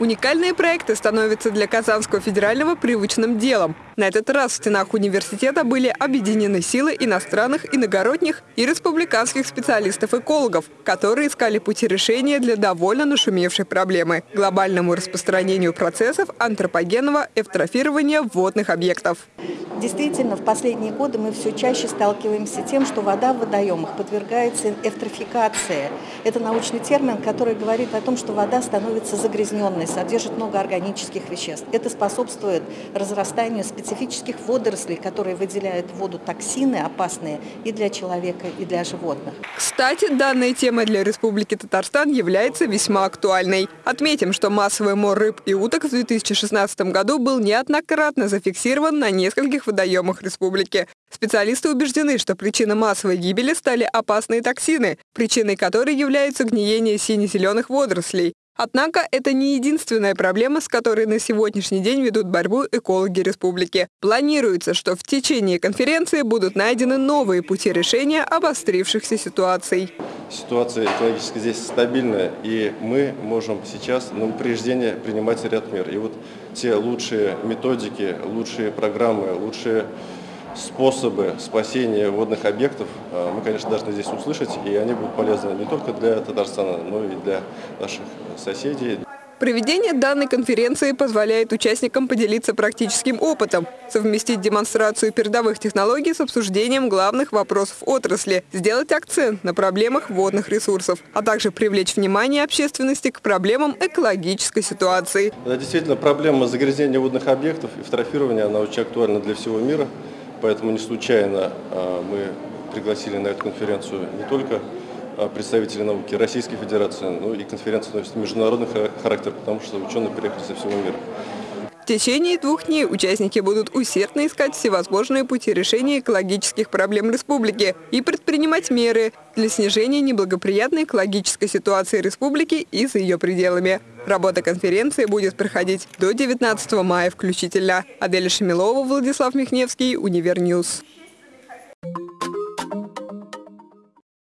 Уникальные проекты становятся для Казанского федерального привычным делом. На этот раз в стенах университета были объединены силы иностранных, иногородних и республиканских специалистов-экологов, которые искали пути решения для довольно нашумевшей проблемы – глобальному распространению процессов антропогенного эвтрофирования водных объектов. Действительно, в последние годы мы все чаще сталкиваемся с тем, что вода в водоемах подвергается эвтрофикации. Это научный термин, который говорит о том, что вода становится загрязненной, содержит много органических веществ. Это способствует разрастанию специфических водорослей, которые выделяют в воду токсины опасные и для человека, и для животных. Кстати, данная тема для Республики Татарстан является весьма актуальной. Отметим, что массовый мор рыб и уток в 2016 году был неоднократно зафиксирован на нескольких водоемах республики. Специалисты убеждены, что причиной массовой гибели стали опасные токсины, причиной которой является гниение сине-зеленых водорослей. Однако это не единственная проблема, с которой на сегодняшний день ведут борьбу экологи республики. Планируется, что в течение конференции будут найдены новые пути решения обострившихся ситуаций. Ситуация экологически здесь стабильная, и мы можем сейчас на упреждение принимать ряд мер. И вот те лучшие методики, лучшие программы, лучшие способы спасения водных объектов э, мы, конечно, должны здесь услышать, и они будут полезны не только для Татарстана, но и для наших соседей. Проведение данной конференции позволяет участникам поделиться практическим опытом, совместить демонстрацию передовых технологий с обсуждением главных вопросов отрасли, сделать акцент на проблемах водных ресурсов, а также привлечь внимание общественности к проблемам экологической ситуации. Да, действительно, проблема загрязнения водных объектов и фотографирования, она очень актуальна для всего мира. Поэтому не случайно а, мы пригласили на эту конференцию не только а, представителей науки Российской Федерации, но и конференция носит международный характер, потому что ученые приехали со всего мира. В течение двух дней участники будут усердно искать всевозможные пути решения экологических проблем республики и предпринимать меры для снижения неблагоприятной экологической ситуации республики и за ее пределами. Работа конференции будет проходить до 19 мая включительно. Аделя Шамилова, Владислав Михневский, Универ News.